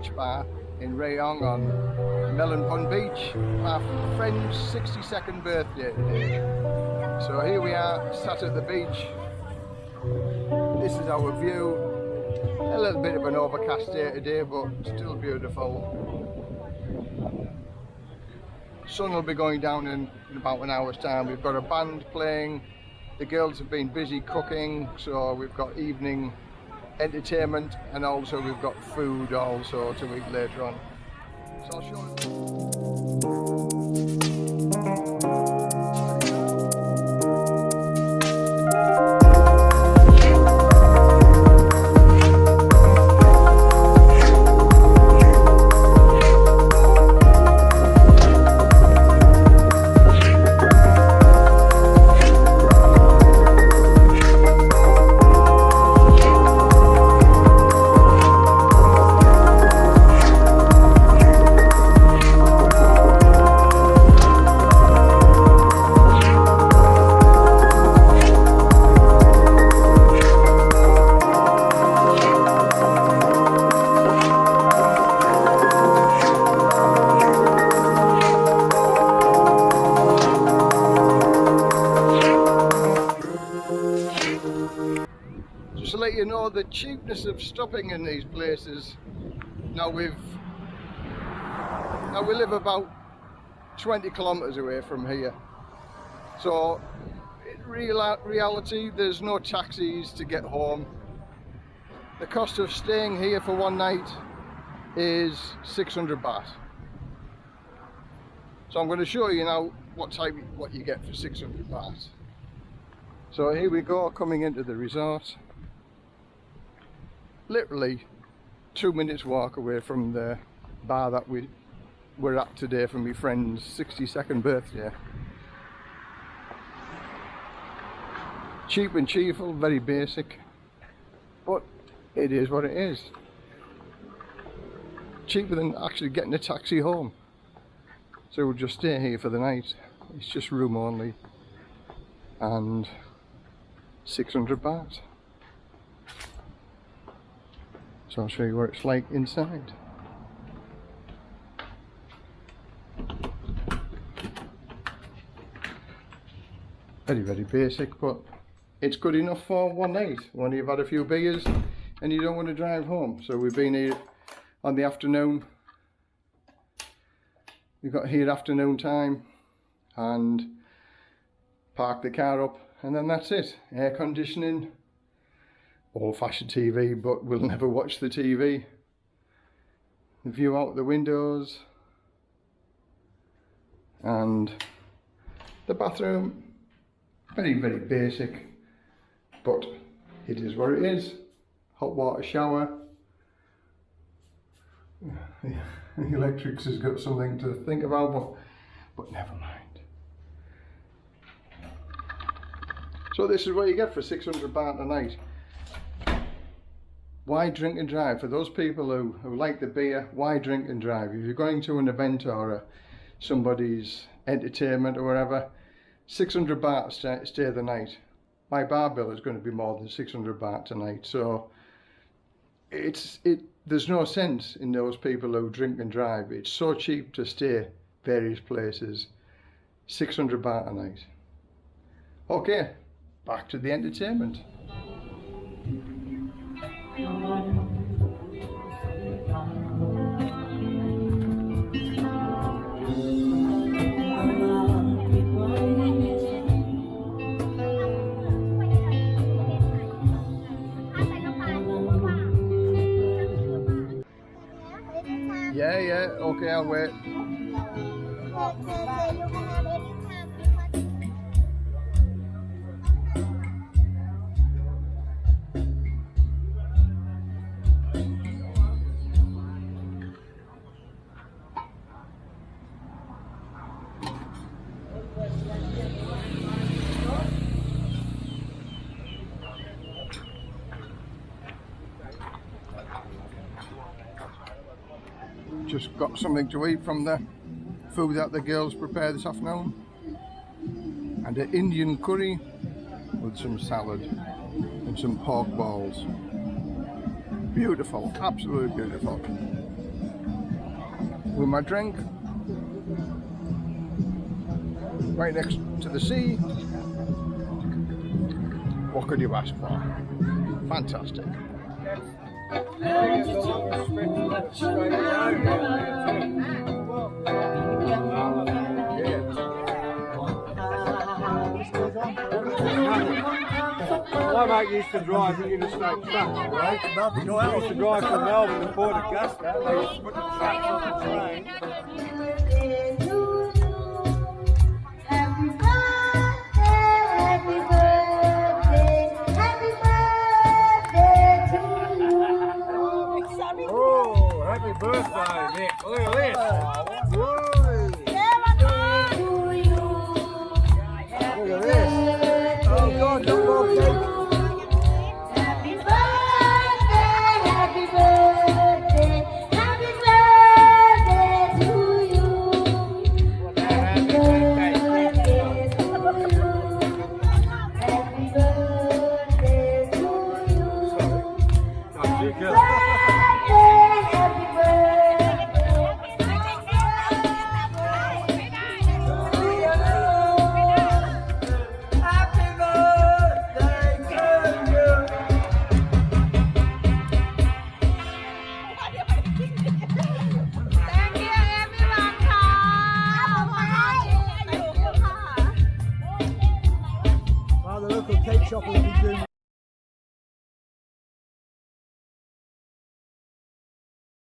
Beach Bar in Rayong on Melon Bun Beach. My friend's 62nd birthday today. So here we are, sat at the beach. This is our view. A little bit of an overcast day today, but still beautiful. Sun will be going down in, in about an hour's time. We've got a band playing. The girls have been busy cooking, so we've got evening entertainment and also we've got food also to eat later on. So you. know the cheapness of stopping in these places. Now we've now we live about 20 kilometers away from here. So in real reality there's no taxis to get home. The cost of staying here for one night is 600 baht. So I'm going to show you now what type what you get for 600 baht. So here we go coming into the resort literally two minutes walk away from the bar that we were at today for my friend's 62nd birthday. Cheap and cheerful, very basic, but it is what it is. Cheaper than actually getting a taxi home. So we'll just stay here for the night. It's just room only and 600 baht. So I'll show you what it's like inside. Very, very basic, but it's good enough for one night when you've had a few beers and you don't want to drive home. So we've been here on the afternoon. We've got here afternoon time and parked the car up and then that's it. Air conditioning, old-fashioned TV but we'll never watch the TV the view out the windows. And the bathroom. Very very basic but it is what it is. Hot water shower. The electrics has got something to think about but but never mind. So this is what you get for 600 baht a night why drink and drive? For those people who, who like the beer, why drink and drive? If you're going to an event or a, somebody's entertainment or whatever, 600 baht stay, stay the night. My bar bill is going to be more than 600 baht tonight. So it's it. there's no sense in those people who drink and drive. It's so cheap to stay various places. 600 baht a night. Okay, back to the entertainment. Okay, I'll wait. Just got something to eat from the food that the girls prepared this afternoon and an Indian curry with some salad and some pork balls beautiful absolutely beautiful with my drink. Right next to the sea. What could you ask for? Fantastic. My mate used to drive the interstate truck, right? He used to drive from Melbourne to Port Augusta. They used to put the trucks on the train Lord, the